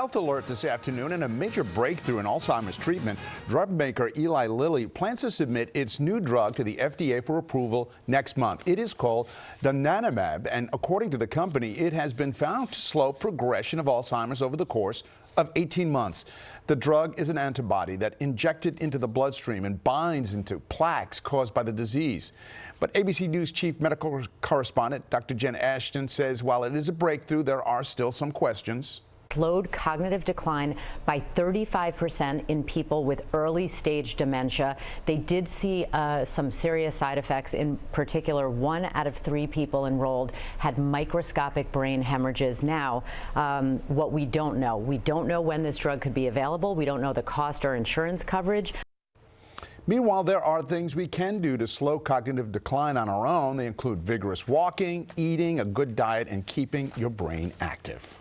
Health alert this afternoon and a major breakthrough in Alzheimer's treatment. Drug maker Eli Lilly plans to submit its new drug to the FDA for approval next month. It is called donanemab, and according to the company, it has been found to slow progression of Alzheimer's over the course of 18 months. The drug is an antibody that injected into the bloodstream and binds into plaques caused by the disease. But ABC News chief medical correspondent Dr. Jen Ashton says while it is a breakthrough, there are still some questions slowed cognitive decline by 35% in people with early stage dementia. They did see uh, some serious side effects. In particular, one out of three people enrolled had microscopic brain hemorrhages. Now, um, what we don't know, we don't know when this drug could be available. We don't know the cost or insurance coverage. Meanwhile, there are things we can do to slow cognitive decline on our own. They include vigorous walking, eating, a good diet, and keeping your brain active.